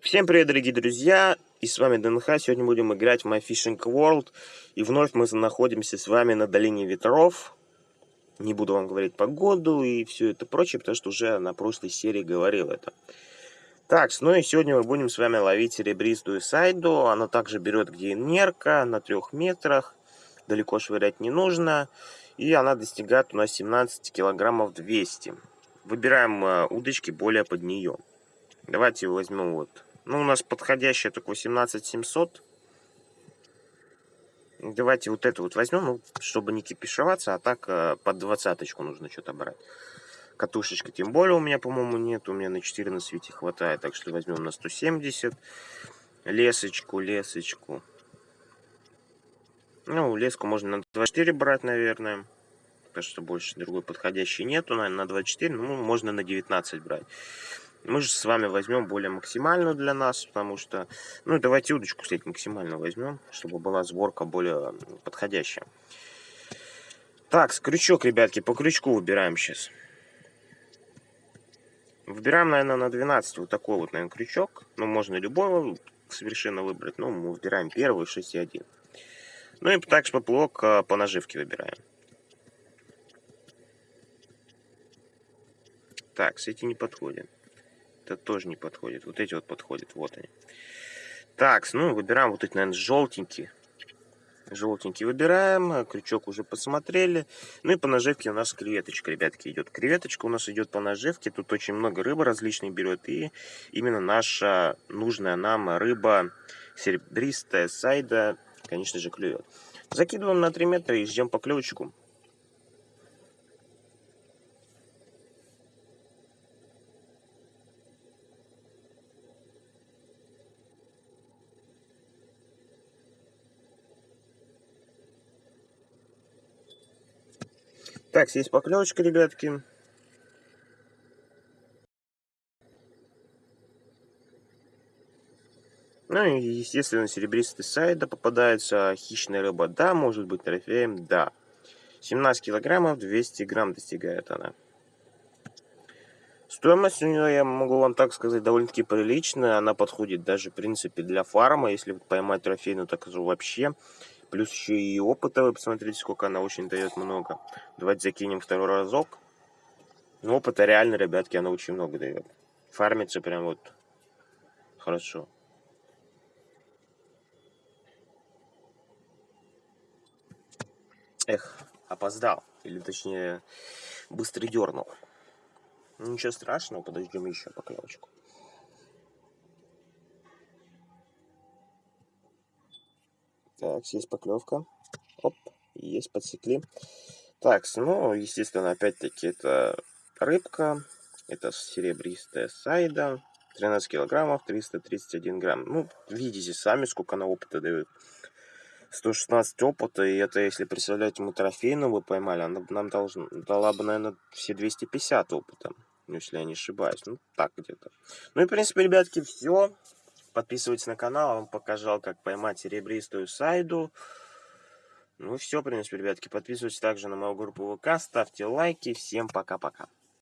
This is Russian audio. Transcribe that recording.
Всем привет, дорогие друзья! И с вами ДНХ. Сегодня будем играть в My Fishing World. И вновь мы находимся с вами на Долине Ветров. Не буду вам говорить погоду и все это прочее, потому что уже на прошлой серии говорил это. Так, ну и сегодня мы будем с вами ловить серебристую сайду. Она также берет где нерка на трех метрах. Далеко швырять не нужно. И она достигает у нас 17 килограммов 200. Выбираем э, удочки более под нее. Давайте возьмем вот ну, у нас подходящая только 18700. Давайте вот эту вот возьмем, ну, чтобы не кипишеваться, а так э, под двадцаточку нужно что-то брать. Катушечка тем более у меня, по-моему, нет. У меня на 4 на свете хватает, так что возьмем на 170. Лесочку, лесочку. Ну, леску можно на 24 брать, наверное. Потому что больше другой подходящей нету, наверное, на 24. Ну, можно на 19 брать. Мы же с вами возьмем более максимальную для нас, потому что... Ну, давайте удочку, кстати, максимально возьмем, чтобы была сборка более подходящая. Так, с крючок, ребятки, по крючку выбираем сейчас. Выбираем, наверное, на 12 вот такой вот, наверное, крючок. Ну, можно любой совершенно выбрать. Ну, мы выбираем первый, 6,1. Ну и также поплавок а, по наживке выбираем. Так, с эти не подходит. Это тоже не подходит. Вот эти вот подходят. Вот они. Так, ну, выбираем вот эти, наверное, желтенькие. Желтенький выбираем. Крючок уже посмотрели. Ну и по наживке у нас креветочка, ребятки, идет. Креветочка у нас идет по наживке. Тут очень много рыбы различной берет. И именно наша нужная нам рыба серебристая сайда, конечно же, клюет. Закидываем на 3 метра и ждем поклевочку. Так, здесь поклевочка, ребятки. Ну и, естественно, серебристый сайда попадается, хищная рыба, да, может быть трофеем, да. 17 килограммов, 200 грамм достигает она. Стоимость у нее, я могу вам так сказать, довольно-таки приличная. Она подходит даже, в принципе, для фарма. Если поймать трофейную, так скажу, вообще. Плюс еще и опыта, вы посмотрите, сколько она очень дает много. Давайте закинем второй разок. Ну, опыта реально, ребятки, она очень много дает. Фармится прям вот хорошо. Эх, опоздал. Или точнее, быстро дернул. Ничего страшного, подождем еще поклевочку. Так, есть поклевка. Оп, есть, подсекли. Так, ну, естественно, опять-таки, это рыбка. Это серебристая сайда. 13 килограммов, 331 грамм. Ну, видите сами, сколько она опыта дает. 116 опыта, и это, если представлять ему трофейную вы поймали, она нам должна, дала бы, наверное, все 250 опыта, если я не ошибаюсь. Ну, так где-то. Ну и, в принципе, ребятки, все. Подписывайтесь на канал, вам показал, как поймать серебристую сайду. Ну все, в принципе, ребятки, подписывайтесь также на мою группу ВК, ставьте лайки. Всем пока-пока.